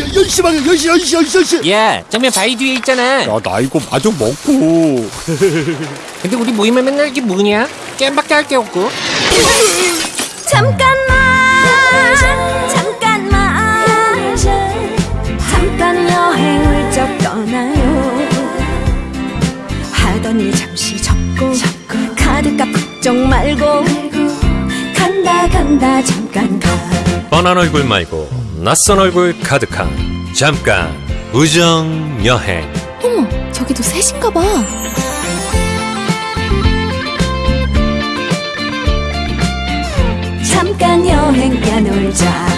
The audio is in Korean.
연시 방에 연시 연시 연시 연시. 야, 정면 바위 뒤에 있잖아. 야 나 이거 마저 먹고. 근데 우리 모임에 맨날 이게 뭐냐? 게임밖에 할 게 없고. 잠깐만 잠깐만. 잠깐 여행을 좀 떠나요. 하던 일 잠시 접고 카드값 걱정 말고 간다 간다 잠깐 가. 뻔한 얼굴 말고 낯선 얼굴 가득한 잠깐 우정 여행 어머, 저기도 셋인가 봐. 잠깐 여행 가놀자